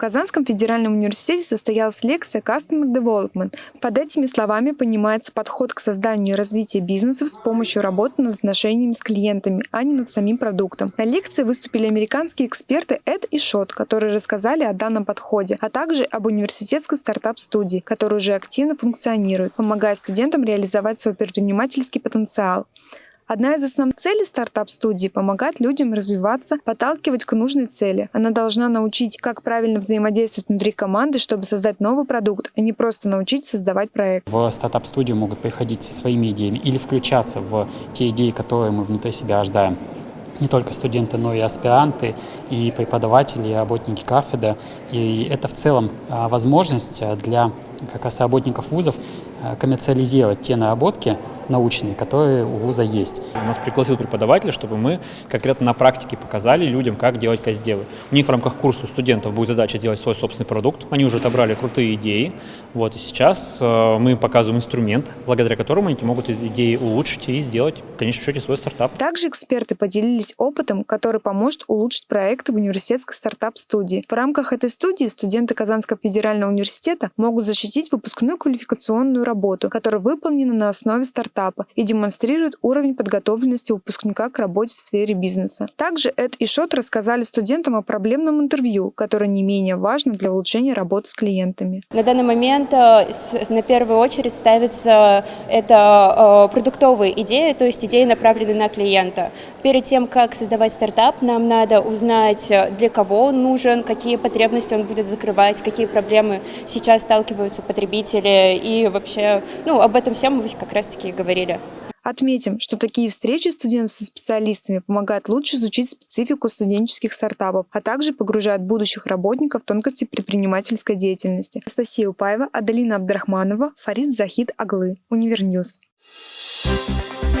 Казанском федеральном университете состоялась лекция Customer Development. Под этими словами понимается подход к созданию и развитию бизнесов с помощью работы над отношениями с клиентами, а не над самим продуктом. На лекции выступили американские эксперты Эд и Шот, которые рассказали о данном подходе, а также об университетской стартап-студии, которая уже активно функционирует, помогая студентам реализовать свой предпринимательский потенциал. Одна из основных целей стартап-студии – помогать людям развиваться, подталкивать к нужной цели. Она должна научить, как правильно взаимодействовать внутри команды, чтобы создать новый продукт, а не просто научить создавать проект. В стартап-студию могут приходить со своими идеями или включаться в те идеи, которые мы внутри себя ожидаем не только студенты, но и аспиранты, и преподаватели, и работники кафедры. И это в целом а, возможность для как раз работников вузов а, коммерциализировать те наработки, научные, которые у вуза есть. У нас пригласил преподаватель, чтобы мы конкретно на практике показали людям, как делать каздевы. У них в рамках курса у студентов будет задача сделать свой собственный продукт. Они уже отобрали крутые идеи. Вот, и сейчас э, мы показываем инструмент, благодаря которому они могут из идеи улучшить и сделать, в конечном счете, свой стартап. Также эксперты поделились опытом, который поможет улучшить проекты в университетской стартап-студии. В рамках этой студии студенты Казанского федерального университета могут защитить выпускную квалификационную работу, которая выполнена на основе стартапа и демонстрирует уровень подготовленности выпускника к работе в сфере бизнеса. Также Эд и Шот рассказали студентам о проблемном интервью, которое не менее важно для улучшения работы с клиентами. На данный момент э, на первую очередь ставится это э, продуктовые идеи, то есть идеи, направленные на клиента. Перед тем, как создавать стартап, нам надо узнать, э, для кого он нужен, какие потребности он будет закрывать, какие проблемы сейчас сталкиваются потребители и вообще, ну, об этом всем мы как раз-таки говорили. Отметим, что такие встречи студентов со специалистами помогают лучше изучить специфику студенческих стартапов, а также погружают будущих работников в тонкости предпринимательской деятельности. Анастасия Упаева, Адалина Абдрахманова, Фарид Захид Аглы, Univer News. Thank you